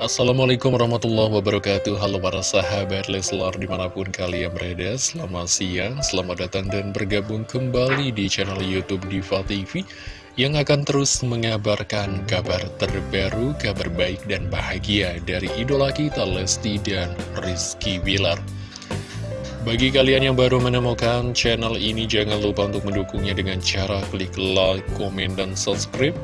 Assalamualaikum warahmatullahi wabarakatuh. Halo para sahabat Leslar di mana pun kalian berada Selamat siang, selamat datang dan bergabung kembali di channel Youtube Diva TV Yang akan terus mengabarkan kabar terbaru, kabar baik dan bahagia Dari idola kita Lesti dan Rizky Bilar. Bagi kalian yang baru menemukan channel ini, jangan lupa untuk mendukungnya dengan cara klik like, komen, dan subscribe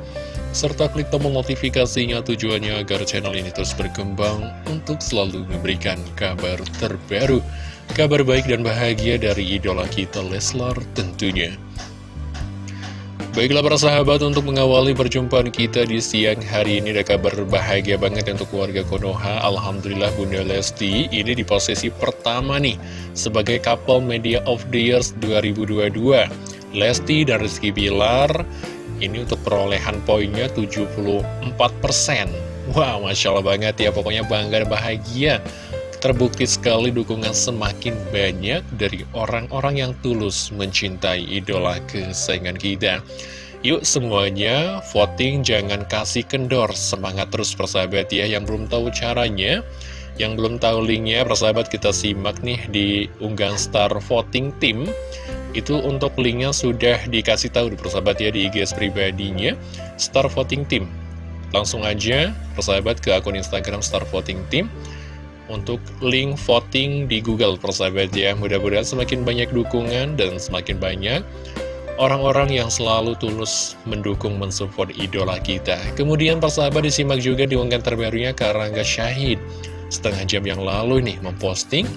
serta klik tombol notifikasinya tujuannya agar channel ini terus berkembang untuk selalu memberikan kabar terbaru, kabar baik dan bahagia dari idola kita Leslar tentunya. Baiklah para sahabat untuk mengawali perjumpaan kita di siang hari ini ada kabar bahagia banget untuk keluarga Konoha Alhamdulillah Bunda Lesti ini di posisi pertama nih sebagai couple media of the years 2022 Lesti dan Rizky Bilar ini untuk perolehan poinnya 74%. Wow, Masya Allah banget ya, pokoknya bangga dan bahagia. Terbukti sekali dukungan semakin banyak dari orang-orang yang tulus mencintai idola kesayangan kita. Yuk semuanya voting jangan kasih kendor, semangat terus persahabat ya. Yang belum tahu caranya, yang belum tahu linknya, persahabat kita simak nih di unggahan Star Voting Team. Itu untuk linknya sudah dikasih tahu di persahabat ya di IG pribadinya Star Voting Team. Langsung aja persahabat ke akun Instagram Star Voting Team. Untuk link voting di Google persahabat ya Mudah-mudahan semakin banyak dukungan dan semakin banyak Orang-orang yang selalu tulus mendukung mensupport idola kita. Kemudian persahabat disimak juga di unggahan terbarunya Karangga Syahid. Setengah jam yang lalu nih memposting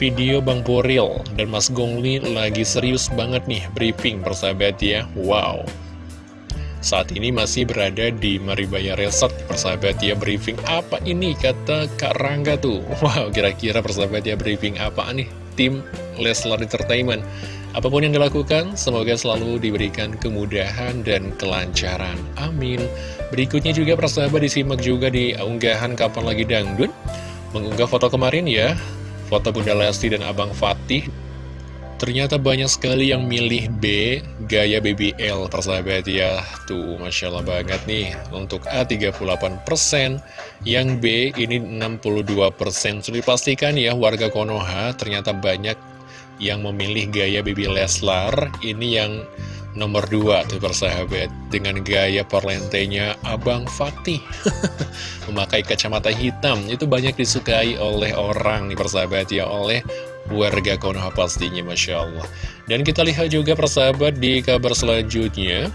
video Bang Boril dan Mas Gongli lagi serius banget nih briefing persahabat ya. Wow. Saat ini masih berada di Maribaya Resort persahabat ya briefing apa ini? Kata Kak Rangga tuh. Wow kira-kira persahabat ya briefing apa nih? Tim Leslar Entertainment. Apa pun yang dilakukan, semoga selalu diberikan kemudahan dan kelancaran. Amin. Berikutnya juga persahabat disimak juga di unggahan Kapan Lagi Dangdut. Mengunggah foto kemarin ya, foto Bunda Lesti dan Abang Fatih Ternyata banyak sekali yang milih B, gaya BBL, persahabat ya. Tuh, Masya Allah banget nih. Untuk A 38%, yang B ini 62%. Sudah dipastikan ya, warga Konoha ternyata banyak yang memilih gaya BB Leslar. Ini yang nomor 2 tuh persahabat. Dengan gaya perlentenya Abang Fatih. Memakai kacamata hitam, itu banyak disukai oleh orang nih persahabat ya, oleh warga Konoha pastinya Masya Allah Dan kita lihat juga persahabat di kabar selanjutnya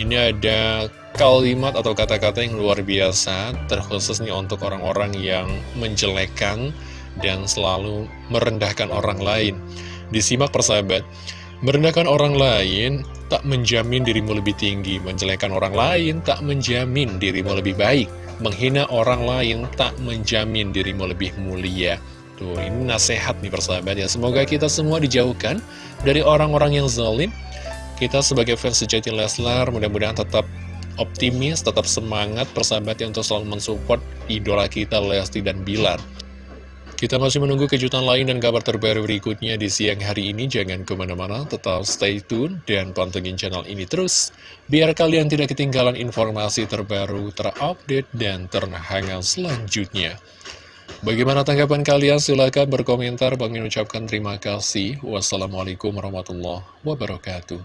Ini ada kalimat atau kata-kata yang luar biasa Terkhusus nih untuk orang-orang yang menjelekkan dan selalu merendahkan orang lain Disimak persahabat Merendahkan orang lain tak menjamin dirimu lebih tinggi Menjelekkan orang lain tak menjamin dirimu lebih baik Menghina orang lain tak menjamin dirimu lebih mulia Tuh, ini nasihat nih persahabat ya. Semoga kita semua dijauhkan dari orang-orang yang zalim. Kita sebagai fans sejati Leslar, mudah-mudahan tetap optimis, tetap semangat persahabat yang untuk selalu mensupport idola kita Lesti dan Bilar. Kita masih menunggu kejutan lain dan kabar terbaru berikutnya di siang hari ini. Jangan ke mana-mana, tetap stay tune dan pantengin channel ini terus. Biar kalian tidak ketinggalan informasi terbaru, terupdate, dan terhangat selanjutnya. Bagaimana tanggapan kalian? Silahkan berkomentar. Bang ucapkan terima kasih. Wassalamualaikum warahmatullahi wabarakatuh.